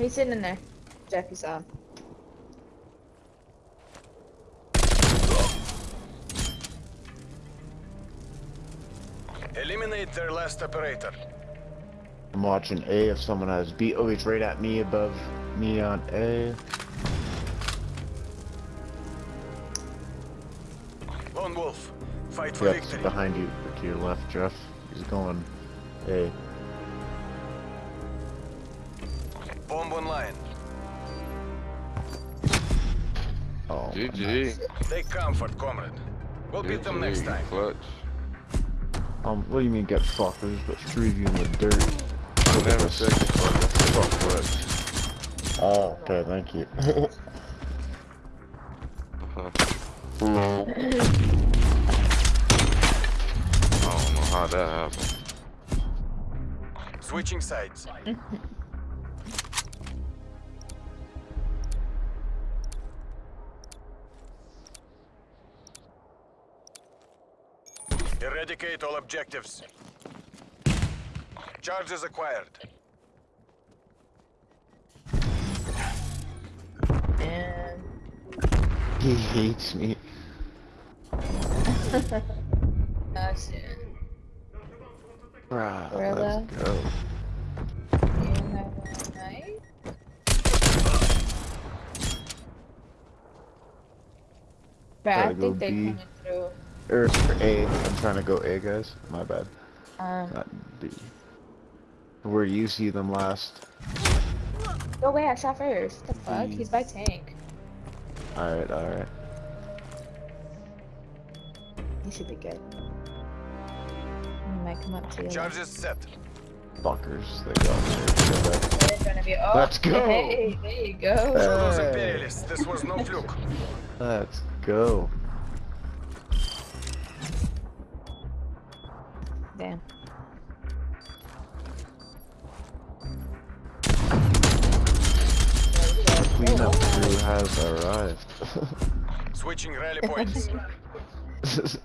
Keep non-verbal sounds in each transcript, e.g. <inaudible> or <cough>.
He's sitting in there. Jackie saw him. Eliminate their last operator. I'm watching A if someone has B. Oh, he's right at me above me on A. Lone Wolf, fight for Yep, victory. behind you, to your left, Jeff. He's going A. GG. Take comfort, comrade. We'll beat them next time. Clutch. um, what do you mean get fucked? There's but three of you in the dirt. I never said you clutch. I clutch. Oh, okay, thank you. Uh-huh. <laughs> I don't know how that happened. Switching sides. <laughs> Eradicate all objectives. Charges acquired. And he hates me. <laughs> that's it. Bruh, Gorilla. let's go. And I. But I think they B. coming through. Or A. I'm trying to go A, guys. My bad. Um, Not B. Where you see them last. go away, I shot first. The fuck? He's by tank. Alright, alright. He should be good. He might come up to you. Charges set. Fuckers. They got me. Right in front of you. Oh, Let's go. Hey, there you go. Show those Hey. imperialists this was no fluke. Let's go. Switching rally points. <laughs>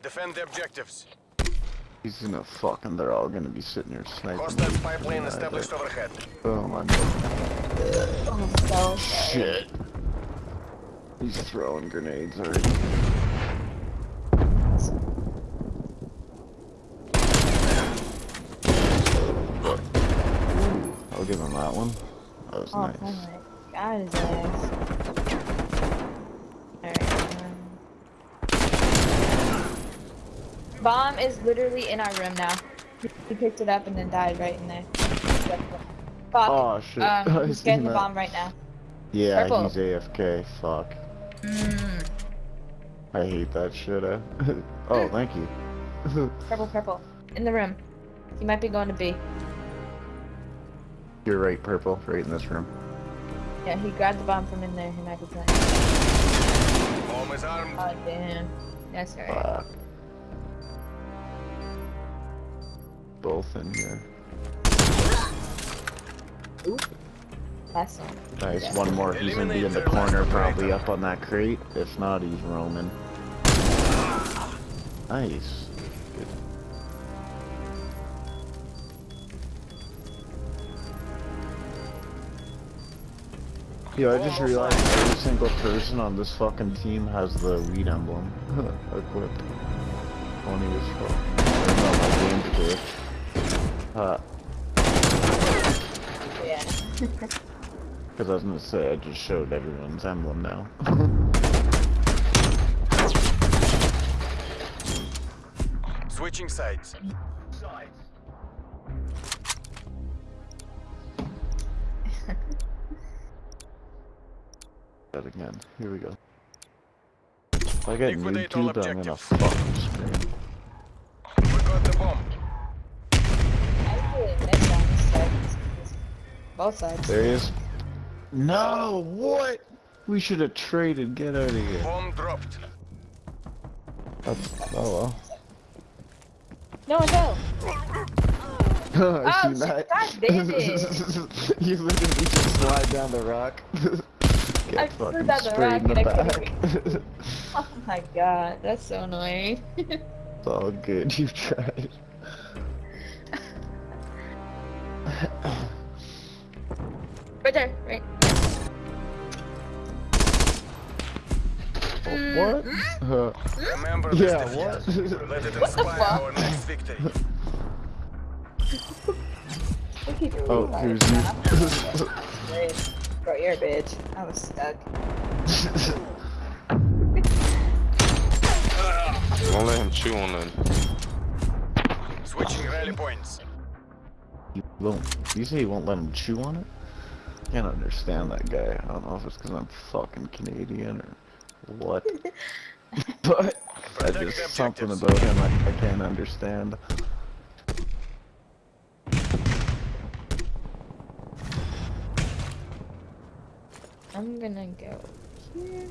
Defend the objectives. He's gonna fucking, they're all gonna be sitting here sniping. Hostile me. spy plane Yeah, established but- overhead. Oh my god. Oh, so. Shit. He's throwing grenades already. I'll give him that one. That was Oh, nice. finally. Got his ass. Alright. Bomb is literally in our room now. He- picked it up and then died right in there. Fuck. Oh shit. Um, <laughs> he's getting the bomb right now. Yeah, Purple. he's AFK. Fuck. Mm. I hate that shit. Eh? <laughs> oh, thank you. Purple, purple. In the room. He might be going to B. You're right, purple. Right in this room. Yeah, he grabbed the bomb from in there. He might be playing. Bomb is armed. Oh, damn. That's alright. Fuck. Both in here. Last one. Nice, Yeah. one more. He's gonna be in the corner, probably up on that crate. If not, he's roaming. Nice. Yo, I just realized every single person on this fucking team has the weed emblem <laughs> equipped. Funny as fuck. Or no, my game's glitch. Uh, Yeah. <laughs> Because I was gonna say, I just showed everyone's emblem now. <laughs> Switching sides. That again. Here we go. If I get Liquidate all YouTube, I'm gonna objectives. fucking scream. We got the bomb. I really missed on this side. Both sides. There he is. No, what? We should have traded. Get out of here. Bomb dropped. That's, oh well. No one <laughs> go. Oh, seen shit, that. God damn it. <laughs> you literally just slide down the rock. <laughs> Get get I threw fucking down the sprayed in the and I back. <laughs> Oh my god, that's so annoying. it's <laughs> all good. You tried. right there, right. what? <laughs> Uh, Remember yeah, what? Let it What the inspire fuck? our next victory. Look at you. oh, here's you. Great. Bro, you're a bitch. I was stuck. Don't let him chew on them. Switching rally points. You won't. You say you won't let him chew on it? Can't understand that guy. I don't know if it's because I'm fucking Canadian or what. <laughs> but I just something about him I, I can't understand. I'm gonna go here.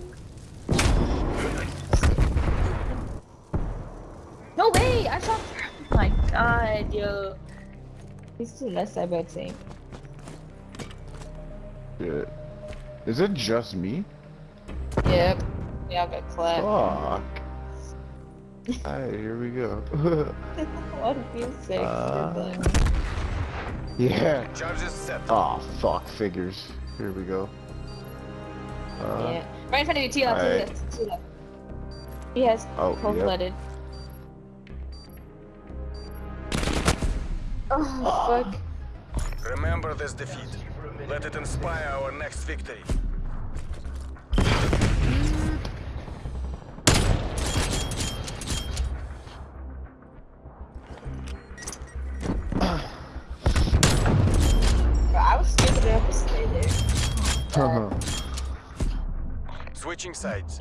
No way! I shot. Oh my god, yo. He's too less side by tank. Shit. Is it just me? Yep. Yeah, I got clapped. Fuck. <laughs> Alright, here we go. <laughs> what a few six. Uh, yeah. Charges set. Oh fuck, figures. Here we go. Uh, yeah. Right in front of you, two left, two alright. left, two left. He has Oh, cold yep. blooded. Oh, fuck. Remember this defeat. Let it inspire our next victory. Switching sides.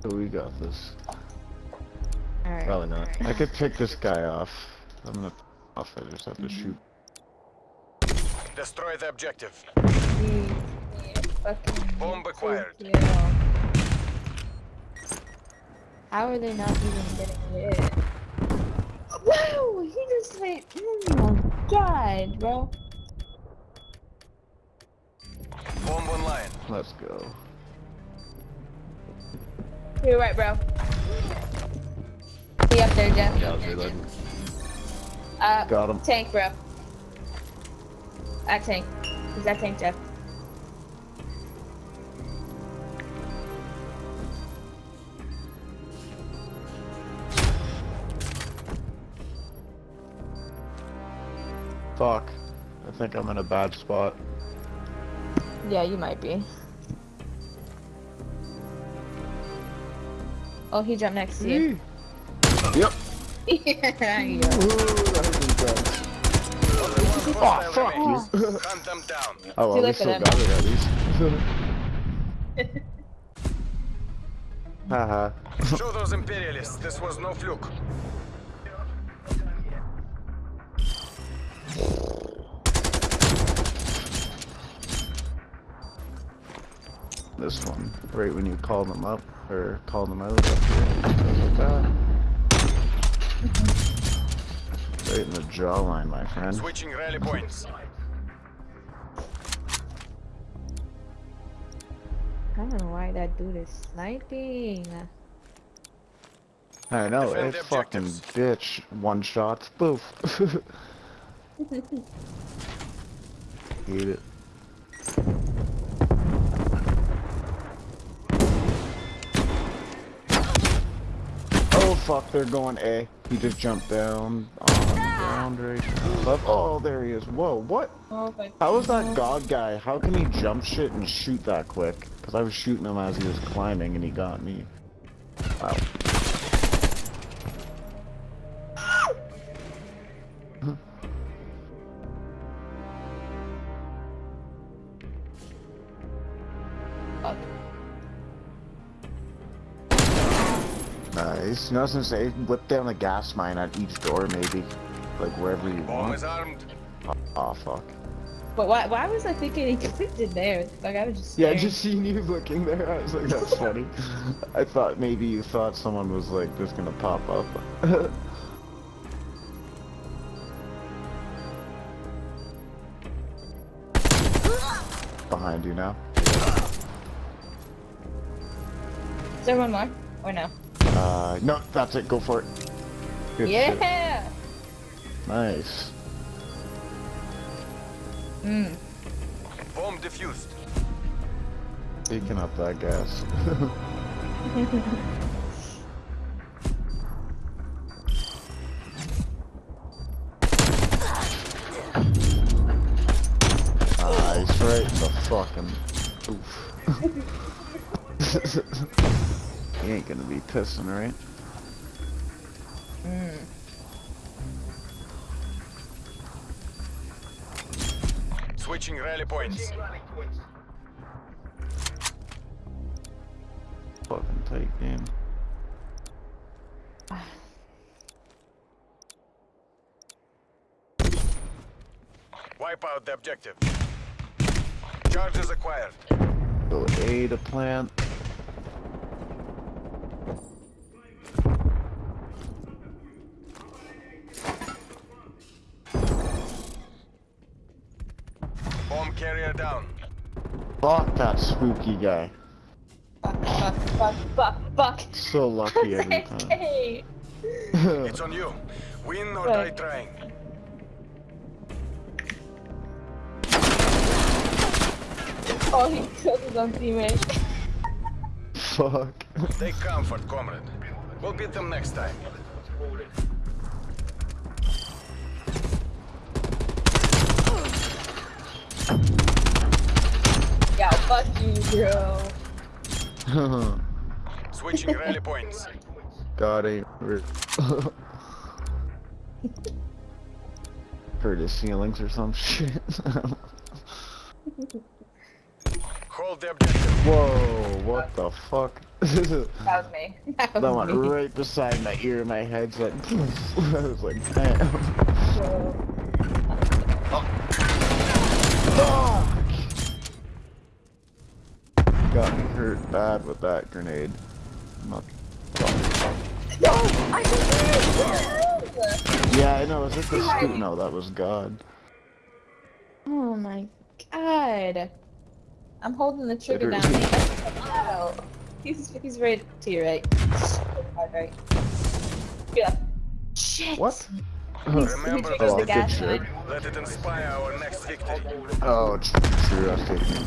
so we got this. Alright. Probably not. I could pick this guy off. I'm gonna off. I just have to shoot. Destroy the objective. Jeez, yeah, fucking Bomb acquired. How are they not even getting hit? Wow, he just went. Oh my god, bro. Bomb online. Let's go. You're right, bro. He up there, Jeff. Yeah, I was reloading. Uh, Got him. tank, bro. At tank. He's at tank, Jeff. Fuck. I think I'm in a bad spot. Yeah, you might be. Oh, he jumped next to you. Mm. Yep. <laughs> yeah, Ooh, that was intense. Only one Oh, hostile fuck you. Hunt <laughs> them down. Oh, well, we late still got it at least. <laughs> Haha. Show those imperialists this was no fluke. This one. Right when you call them up, or call them out up here. Like that. Right in the jawline, my friend. Switching rally points. I don't know why that dude is sniping. I know, Defend it fucking bitch. One shot, boof. Hate <laughs> <laughs> it. Oh fuck, they're going A. He just jumped down on the ground right. Oh, there he is. Whoa, what? My How is that god guy? How can he jump shit and shoot that quick? Because I was shooting him as he was climbing and he got me. Wow. Nice. No, I was gonna say, whip down the gas mine at each door, maybe. Like wherever you Bomb want. is armed. Oh, fuck. But why, why was I thinking he clicked it there? Like, I was just Yeah, staring. just seeing you looking there, I was like, that's funny. <laughs> I thought maybe you thought someone was like just gonna pop up. <laughs> behind you now. Is there one more? Or no? Uh, no, that's it. Go for it. Good shit. yeah! Nice. Mmm. Bomb defused. Taking up that gas. <laughs> Nice, right in the fucking. Oof. <laughs> you ain't gonna be pissing, right? Mmm. Switching rally points. Fucking tight game. Wipe out the objective. Charges acquired. Go A to plant. Fuck that spooky guy. Fuck, fuck, fuck, fuck, fuck. So lucky <laughs> every time. Hey. It's on you. Win or die trying. Oh, he killed his own teammate. Fuck. Take comfort, comrade. We'll beat them next time. Yeah, fuck you, bro. <laughs> Switching rally points. God ain't hurt. Hurt his ceilings or some shit. <laughs> Hold the objective. Whoa, what the fuck? that <laughs> That was me. That was went me. right beside my ear, my head's like, I was like, damn. Fuck! Got oh. ah! Me hurt bad with that grenade. Not No! I can Yeah, I know. Is it the scoop? No, that was God. Oh my god. I'm holding the trigger down. hurt. He's he's right to your right. Right. Yeah. Shit. What? Remember triggers Oh, the good gas shit. Let it inspire our next victory. Oh, true. I was taking.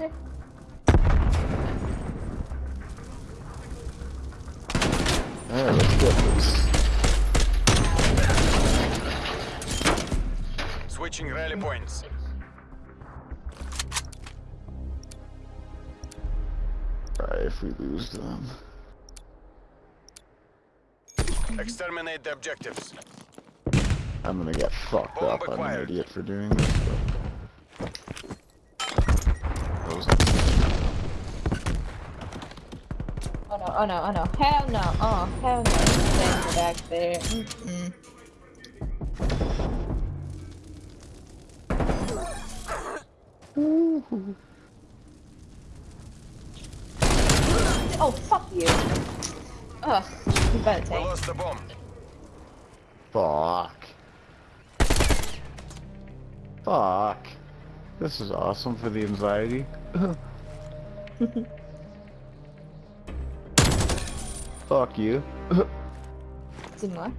Yeah. Alright, let's get this. Switching rally points. Alright, if we lose them. Exterminate the objectives. I'm gonna get fucked Bomb up. I'm an idiot for doing this. But... Those- Oh no, oh no, oh no. Hell no. Oh, hell no. Stand back there. Mm-mm. Oh, fuck you. Ugh, you better We take. lost the bomb. Fuck. Fuck. This is awesome for the anxiety. <laughs> Fuck you. Two more.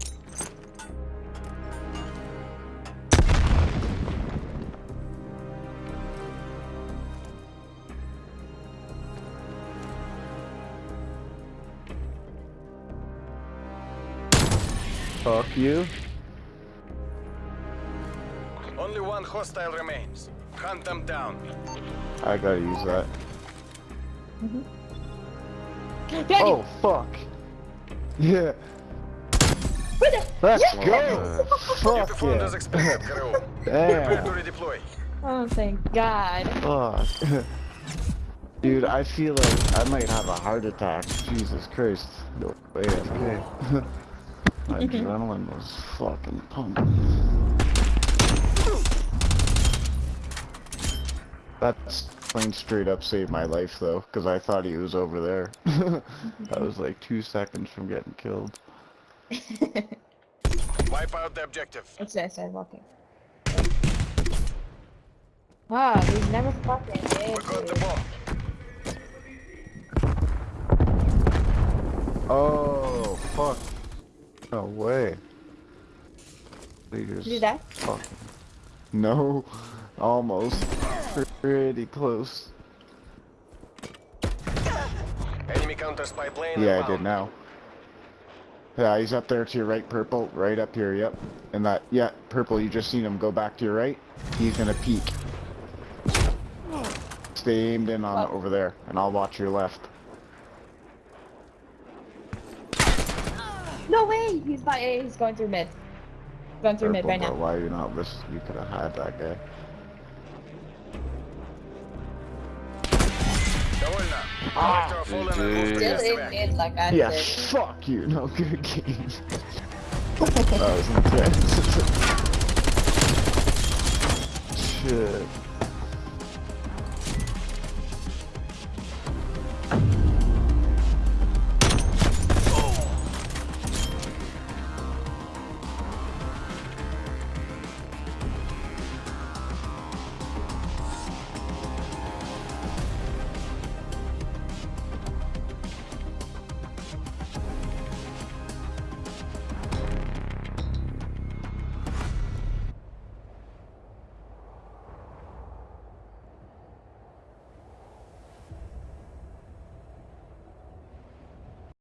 Fuck you. Only one hostile remains. Hunt them down. I gotta use that. Mm-hmm. Daddy, Oh, fuck. Yeah. Let's Yes! go. <laughs> Fuck performed yeah. expected, <laughs> crew. Prepare to Damn. Oh, thank God. Fuck. <laughs> Dude, I feel like I might have a heart attack. Jesus Christ. No way, okay. My adrenaline was fucking pumping. That's plane straight up saved my life though, because I thought he was over there. <laughs> I was like two seconds from getting killed. Wipe <laughs> Wipe out the objective. What's this? I'm walking. Wow, these never fucking We did. got the dude. bomb. Oh, fuck. No way. They just Did you die? fucking- No, <laughs> almost. Pretty close. Enemy counter spy plane. Yeah, I did now. Yeah, he's up there to your right, purple. Right up here, yep. And that, yeah, purple, you just seen him go back to your right. He's gonna peek. Stay aimed in on Oh. over there, and I'll watch your left. No way! He's by A. He's going through mid. Going through mid right now. why are you not listen? You could have had that guy. Back. mid like I Yeah, did. fuck you. No good game. that was intense. <laughs> Shit.